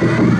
Thank